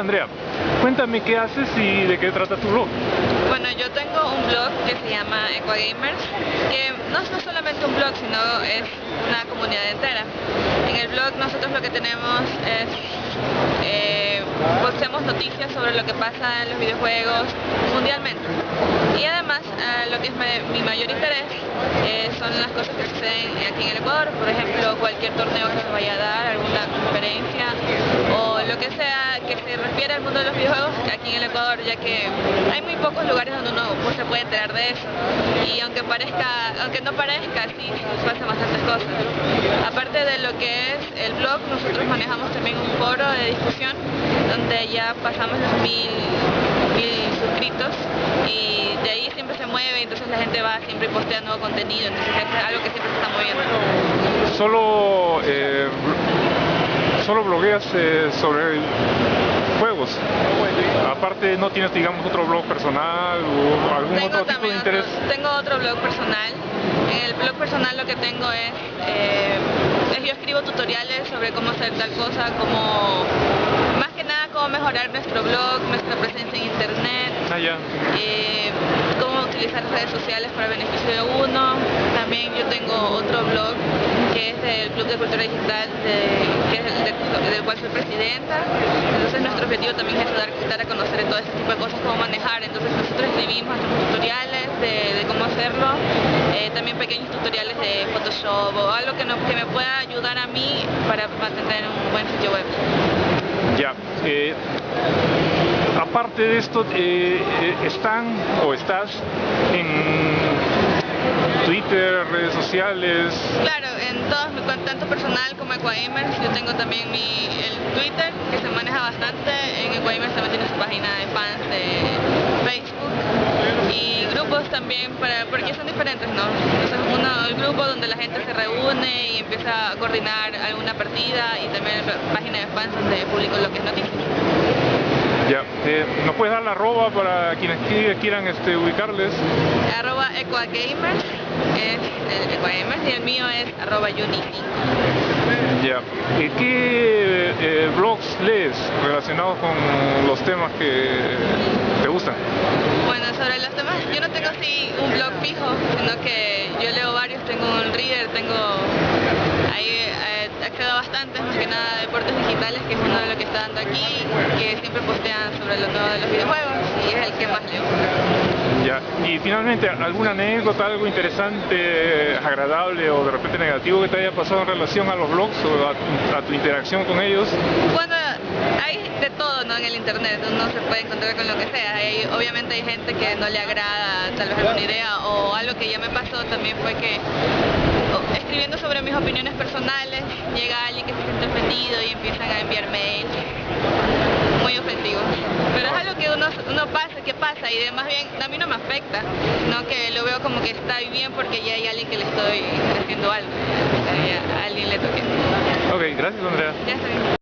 Andrea, cuéntame qué haces y de qué trata tu blog. Bueno, yo tengo un blog que se llama Equagamers, que no es solamente un blog, sino es una comunidad entera. En el blog nosotros lo que tenemos es, eh, posteamos noticias sobre lo que pasa en los videojuegos mundialmente. Y además, eh, lo que es mi mayor interés eh, son las cosas que suceden aquí en el Ecuador, por ejemplo, cualquier torneo que se vaya a dar, alguna conferencia o lo que sea que se refiere al mundo de los videojuegos en el Ecuador, ya que hay muy pocos lugares donde uno pues, se puede enterar de eso. Y aunque parezca, aunque no parezca, sí, pasan bastantes cosas. Aparte de lo que es el blog, nosotros manejamos también un foro de discusión donde ya pasamos los mil, suscritos y de ahí siempre se mueve, entonces la gente va siempre y postea nuevo contenido, entonces es algo que siempre se está moviendo. Solo eh, solo blogueas eh, sobre juegos. Aparte no tienes, digamos, otro blog personal o algún otro tipo de interés. tengo otro blog personal. En el blog personal lo que tengo es, eh, es yo escribo tutoriales sobre cómo hacer tal cosa, como más que nada cómo mejorar nuestro blog, nuestra presencia en internet. Ah, eh, cómo utilizar redes sociales para beneficio de uno. También yo tengo otro blog que es del Club de Cultura Digital, que es el del cual soy presidenta. Entonces nuestro objetivo también es ayudar, a conocer todo este tipo de cosas, cómo manejar. Entonces nosotros escribimos tutoriales de, cómo hacerlo, eh, también pequeños tutoriales de Photoshop o algo que, que me pueda ayudar a mí para mantener un buen sitio web. Ya. Eh, aparte de esto, eh, ¿están o estás en Twitter, redes sociales. Claro, en todos, tanto personal como Equaimers, yo tengo también mi, el Twitter, que se maneja bastante, en Equaimers también tiene su página de fans de Facebook, y grupos también, para, porque son diferentes, ¿no? Entonces uno, el grupo donde la gente se reúne y empieza a coordinar alguna partida, y también página de fans donde publico lo que es noticias. Ya, eh, ¿nos puedes dar la arroba para quienes quieran este, ubicarles? Arroba Equagamers es el Equagamers y el mío es arroba Unity. Ya, ¿qué eh, blogs lees relacionados con los temas que te gustan? Bueno, sobre los temas, yo no tengo así un blog fijo, sino que yo leo varios, tengo un reader, tengo ahí eh, accedo bastante, más que nada deportes digitales, que es uno de lo que está dando aquí, que siempre postean sobre lo nuevo de los videojuegos y es el que más leo. Ya, y finalmente, ¿alguna anécdota, algo interesante, agradable o de repente negativo que te haya pasado en relación a los blogs o a tu, interacción con ellos? Bueno, hay de todo ¿no? en el internet, uno se puede encontrar con lo que sea. obviamente hay gente que no le agrada tal vez alguna idea o algo que ya me pasó también fue que mis opiniones personales llega alguien que se siente ofendido y empiezan a enviar mails muy ofensivos. Pero es algo que uno, uno pasa, que pasa y más bien a mí no me afecta, no que lo veo como que está bien porque ya hay alguien que le estoy haciendo algo, a alguien le toque. Ok, gracias Andrea. Ya está bien.